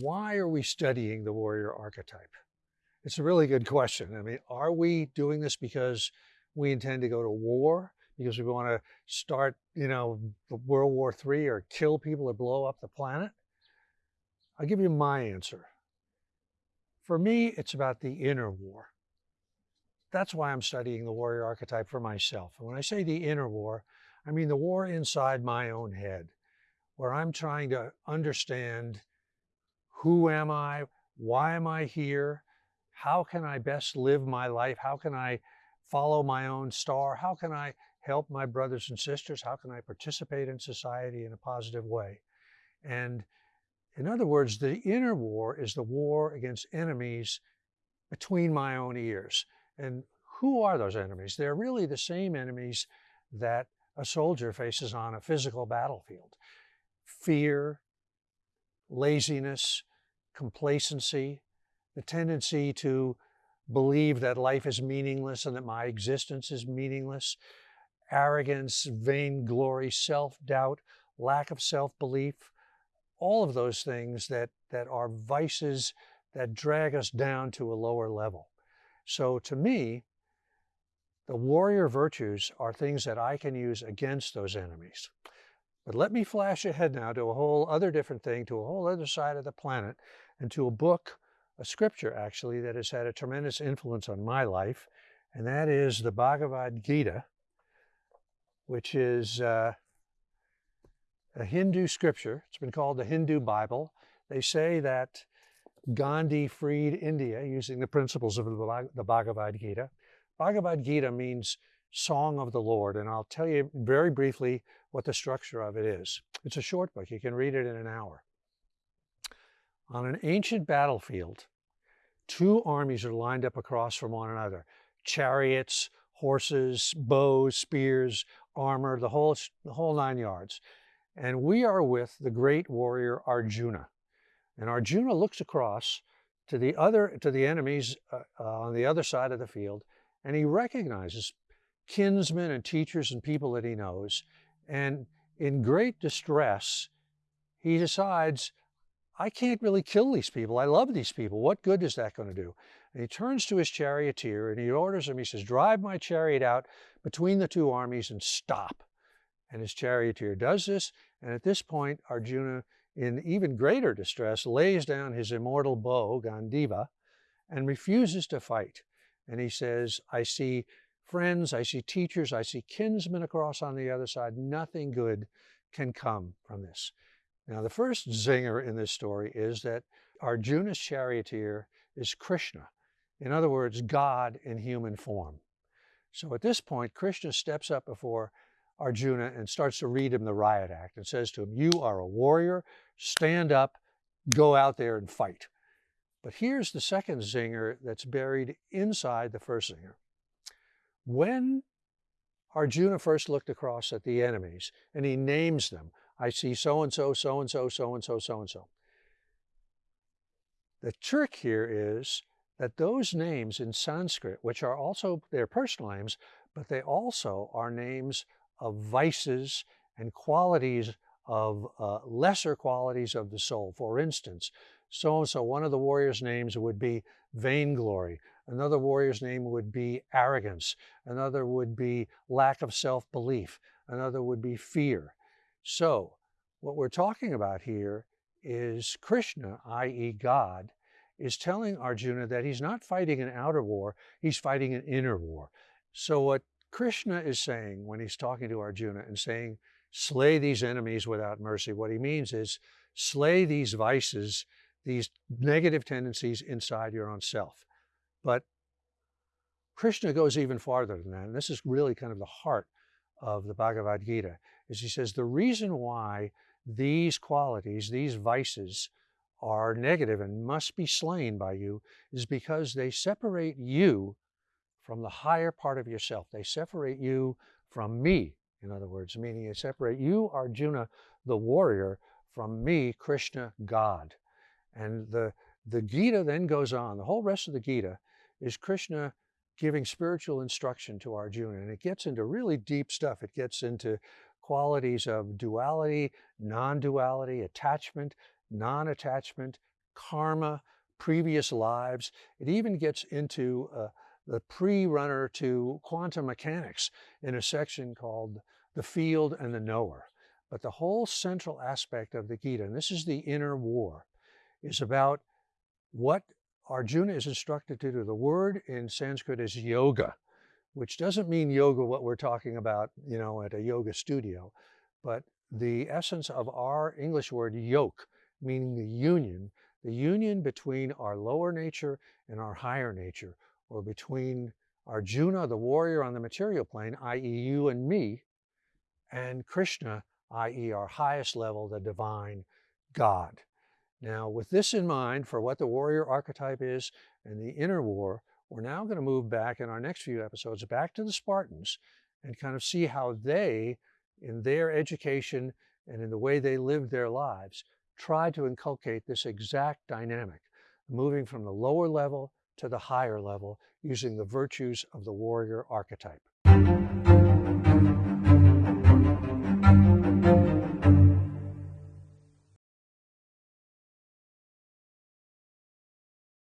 why are we studying the warrior archetype? It's a really good question. I mean, are we doing this because we intend to go to war? Because we want to start, you know, World War III or kill people or blow up the planet? I'll give you my answer. For me, it's about the inner war. That's why I'm studying the warrior archetype for myself. And when I say the inner war, I mean the war inside my own head, where I'm trying to understand who am I? Why am I here? How can I best live my life? How can I follow my own star? How can I help my brothers and sisters? How can I participate in society in a positive way? And in other words, the inner war is the war against enemies between my own ears. And who are those enemies? They're really the same enemies that a soldier faces on a physical battlefield. Fear, laziness, complacency, the tendency to believe that life is meaningless and that my existence is meaningless, arrogance, vainglory, self-doubt, lack of self-belief, all of those things that, that are vices that drag us down to a lower level. So to me, the warrior virtues are things that I can use against those enemies. But let me flash ahead now to a whole other different thing, to a whole other side of the planet, and to a book, a scripture actually, that has had a tremendous influence on my life, and that is the Bhagavad Gita, which is uh, a Hindu scripture. It's been called the Hindu Bible. They say that Gandhi freed India using the principles of the Bhagavad Gita. Bhagavad Gita means Song of the Lord, and I'll tell you very briefly what the structure of it is. It's a short book. You can read it in an hour. On an ancient battlefield, two armies are lined up across from one another. Chariots, horses, bows, spears, armor, the whole, the whole nine yards. And we are with the great warrior Arjuna. And Arjuna looks across to the other to the enemies uh, uh, on the other side of the field, and he recognizes kinsmen and teachers and people that he knows. And in great distress, he decides, I can't really kill these people. I love these people. What good is that going to do? And he turns to his charioteer and he orders him, he says, drive my chariot out between the two armies and stop. And his charioteer does this. And at this point, Arjuna, in even greater distress, lays down his immortal bow, Gandiva, and refuses to fight. And he says, I see friends, I see teachers, I see kinsmen across on the other side. Nothing good can come from this. Now, the first zinger in this story is that Arjuna's charioteer is Krishna. In other words, God in human form. So at this point, Krishna steps up before Arjuna and starts to read him the riot act and says to him, you are a warrior, stand up, go out there and fight. But here's the second zinger that's buried inside the first zinger. When Arjuna first looked across at the enemies and he names them, I see so-and-so, so-and-so, so-and-so, so-and-so. The trick here is that those names in Sanskrit, which are also their personal names, but they also are names of vices and qualities of uh, lesser qualities of the soul. For instance, so-and-so, one of the warrior's names would be vainglory. Another warrior's name would be arrogance. Another would be lack of self-belief. Another would be fear. So what we're talking about here is Krishna, i.e. God, is telling Arjuna that he's not fighting an outer war, he's fighting an inner war. So what Krishna is saying when he's talking to Arjuna and saying, slay these enemies without mercy, what he means is slay these vices, these negative tendencies inside your own self. But Krishna goes even farther than that, and this is really kind of the heart of the Bhagavad Gita, is he says the reason why these qualities, these vices, are negative and must be slain by you is because they separate you from the higher part of yourself. They separate you from me, in other words, meaning they separate you, Arjuna, the warrior, from me, Krishna, God. And the, the Gita then goes on, the whole rest of the Gita is Krishna giving spiritual instruction to Arjuna. And it gets into really deep stuff. It gets into qualities of duality, non-duality, attachment, non-attachment, karma, previous lives. It even gets into uh, the pre-runner to quantum mechanics in a section called The Field and the Knower. But the whole central aspect of the Gita, and this is the inner war, is about what Arjuna is instructed to do. The word in Sanskrit is yoga, which doesn't mean yoga what we're talking about, you know, at a yoga studio, but the essence of our English word yoke, meaning the union, the union between our lower nature and our higher nature, or between Arjuna, the warrior on the material plane, i.e. you and me, and Krishna, i.e. our highest level, the divine God. Now, with this in mind for what the warrior archetype is and the inner war, we're now going to move back in our next few episodes back to the Spartans and kind of see how they, in their education and in the way they lived their lives, tried to inculcate this exact dynamic, moving from the lower level to the higher level using the virtues of the warrior archetype.